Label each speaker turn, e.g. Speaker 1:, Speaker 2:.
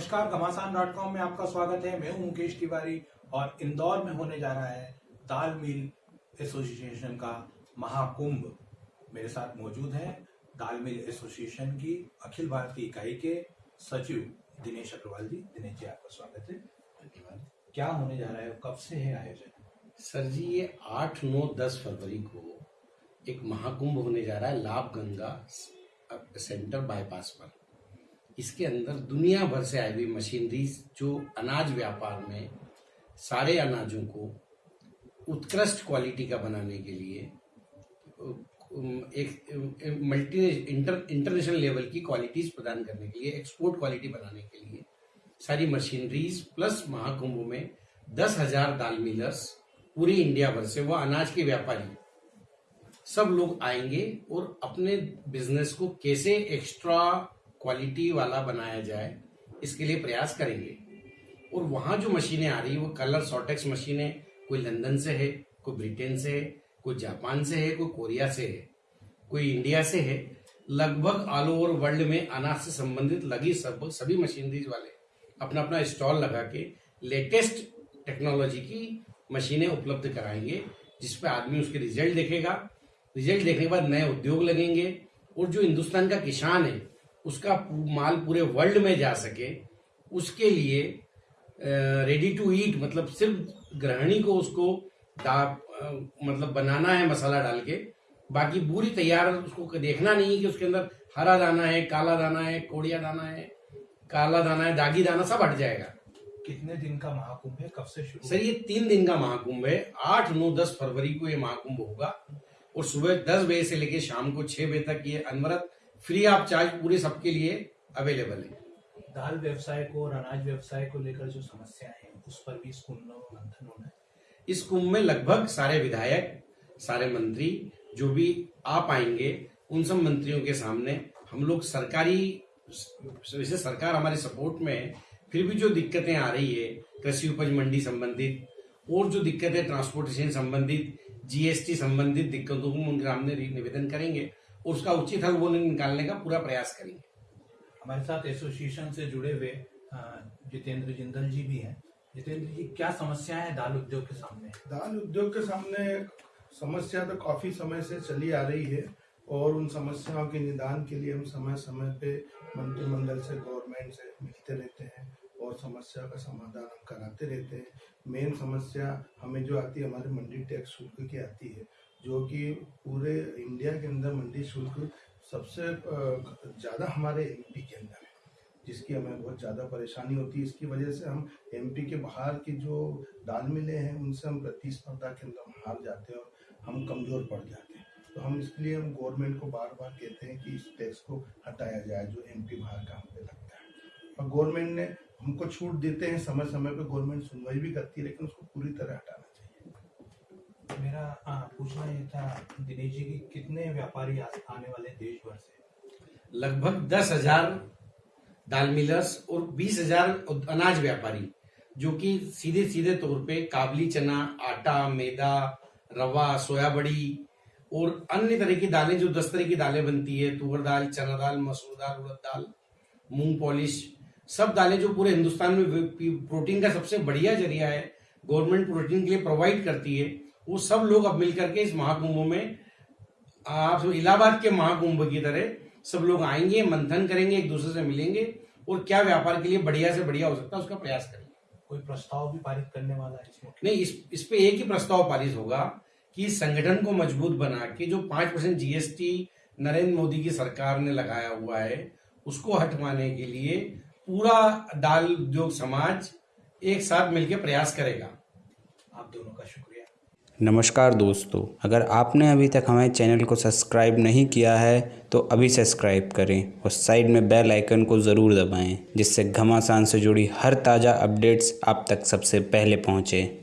Speaker 1: नमस्कार, घमासान dot com में आपका स्वागत है। मैं हूँ मुकेश तिवारी और इंदौर में होने जा रहा है दाल मिल एसोसिएशन का महाकुंभ। मेरे साथ मौजूद है दाल मिल एसोसिएशन की अखिल भारतीय इकाई के सचिव दिनेश अग्रवाल जी। दिनेश जी, आपका स्वागत है। धन्यवाद। क्या होने जा रहा है? कब से है आयोजन?
Speaker 2: सर जी, ये आठ, नौ, दस फरवरी को एक महाकुंभ होने जा रहा है लाभ गंगा सेंटर बाईपास पर। इसके अंदर दुनिया भर से आई हुई मशीनरी जो अनाज व्यापार में सारे अनाजों को उत्कृष्ट क्वालिटी का बनाने के लिए एक मल्टी इंटर इंटरनेशनल लेवल की क्वालिटीज प्रदान करने के लिए एक्सपोर्ट क्वालिटी बनाने के लिए सारी मशीनरीज प्लस महाकुंभ में दस हज़ार दाल मिलर्स पूरी इंडिया भर से, वो अनाज के व्यापारी। सब लोग आएँगे और अपने बिज़नेस को कैसे एक्स्ट्रा क्वालिटी वाला बनाया जाए, इसके लिए प्रयास करेंगे। और वहाँ जो मशीनें आ रही है, वो कलर सॉटेक्स मशीनें कोई लंदन से है, कोई ब्रिटेन से है, कोई जापान से है, कोई कोरिया से है, कोई इंडिया से है, लगभग ऑल ओवर वर्ल्ड में अनाज से संबंधित लगी सब, सभी मशीनरीज वाले अपना अपना स्टॉल लगा के लेटेस्ट टेक्नोलॉजी की मशीनें उपलब्ध कराएँगे जिसपे आदमी उसके रिज़ल्ट देखेगा। रिज़ल्ट देखने के बाद नए उद्योग लगेंगे और जो हिंदुस्तान का किसान है उसका माल पूरे वर्ल्ड में जा सके उसके लिए रेडी टू ईट मतलब सिर्फ़ ग्रहणी को उसको दा मतलब बनाना है मसाला डाल के बाकी पूरी तैयार उसको देखना नहीं है कि उसके अंदर हरा दाना है काला दाना है कोड़िया दाना है काला दाना है दागी दाना सब हट जाएगा।
Speaker 1: कितने दिन का महाकुंभ है? कब से शुरू
Speaker 2: सर ये तीन दिन का महाकुंभ है। आठ नौ दस फरवरी को ये महाकुंभ होगा। और सुबह दस बजे से लेकर शाम को छह बजे तक ये अनवरत फ्री ऑफ़ चार्ज पूरे सबके लिए अवेलेबल है।
Speaker 1: दाल व्यवसाय को और अनाज व्यवसाय को लेकर जो समस्या है उस पर भी इस कुंभ मंथन होना है।
Speaker 2: इस कुंभ में लगभग सारे विधायक सारे मंत्री जो भी आ पाएँगे उन सब मंत्रियों के सामने हम लोग सरकारी वैसे सरकार हमारे सपोर्ट में है फिर भी जो दिक्कतें आ रही है कृषि उपज मंडी संबंधित और जो दिक्कतें ट्रांसपोर्टेशन संबंधित जीएसटी संबंधित दिक्कतों को उनके सामने निवेदन करेंगे। उसका उचित हल वो निकालने का पूरा प्रयास करेंगे।
Speaker 1: हमारे साथ एसोसिएशन से जुड़े हुए जितेंद्र जिंदल जी भी हैं। जितेंद्र जी क्या समस्या है दाल उद्योग के सामने?
Speaker 3: दाल उद्योग के सामने समस्या तो काफ़ी समय से चली आ रही है और उन समस्याओं के निदान के लिए हम समय समय पे मंत्रिमंडल से गवर्नमेंट से मिलते रहते हैं और समस्या का समाधान हम कराते रहते हैं। मेन समस्या हमें जो आती है हमारे मंडी टैक्स शुल्क की आती है। जो कि पूरे इंडिया के अंदर मंडी शुल्क सबसे ज़्यादा हमारे एमपी के अंदर है, जिसकी हमें बहुत ज़्यादा परेशानी होती है। इसकी वजह से हम एमपी के बाहर की जो दाल मिले हैं, उनसे हम प्रतिस्पर्धा के अंदर हार जाते हैं और हम कमज़ोर पड़ जाते हैं। तो हम इसके लिए हम गवर्नमेंट को बार बार कहते हैं कि इस टैक्स को हटाया जाए, जो एमपी बाहर का हम पे लगता है। और गवर्नमेंट ने हमको छूट देते हैं समय समय पर गवर्नमेंट सुनवाई भी करती है, लेकिन उसको पूरी तरह चाहिए
Speaker 1: मेरा पूछना ये था, दिनेश जी कितने व्यापारी आने वाले देश भर से?
Speaker 2: लगभग दस हज़ार दाल मिलर्स और बीस हज़ार अनाज व्यापारी, जो कि सीधे सीधे तौर पे काबली चना, आटा, मैदा, रवा सोया बड़ी और अन्य तरह की दालें, जो दस तरह की दालें बनती है, तुअर दाल, चना दाल, मसूर दाल, उड़द दाल, मूंग पॉलिश, सब दालें जो पूरे हिंदुस्तान में प्रोटीन का सबसे बढ़िया ज़रिया है, गवर्नमेंट प्रोटीन के लिए प्रोवाइड करती है। वो सब लोग अब मिलकर के इस महाकुंभ में आप इलाहाबाद के महाकुंभ की तरह सब लोग आएँगे मंथन करेंगे एक दूसरे से मिलेंगे और क्या व्यापार के लिए बढ़िया से बढ़िया हो सकता है उसका प्रयास करेंगे
Speaker 1: कोई प्रस्ताव भी पारित करने वाला है इसमें
Speaker 2: नहीं इस इस पे एक ही प्रस्ताव पारित होगा कि संगठन को मज़बूत बना के जो पाँच परसेंट जीएसटी नरेंद्र मोदी की सरकार ने लगाया हुआ है उसको हटवाने के लिए पूरा दाल उद्योग समाज एक साथ मिलकर प्रयास करेगा।
Speaker 1: आप दोनों का शुक्रिया।
Speaker 4: नमस्कार दोस्तों, अगर आपने अभी तक हमारे चैनल को सब्सक्राइब नहीं किया है तो अभी सब्सक्राइब करें और साइड में बेल आइकन को ज़रूर दबाएँ, जिससे घमासान से जुड़ी हर ताज़ा अपडेट्स आप तक सबसे पहले पहुँचें।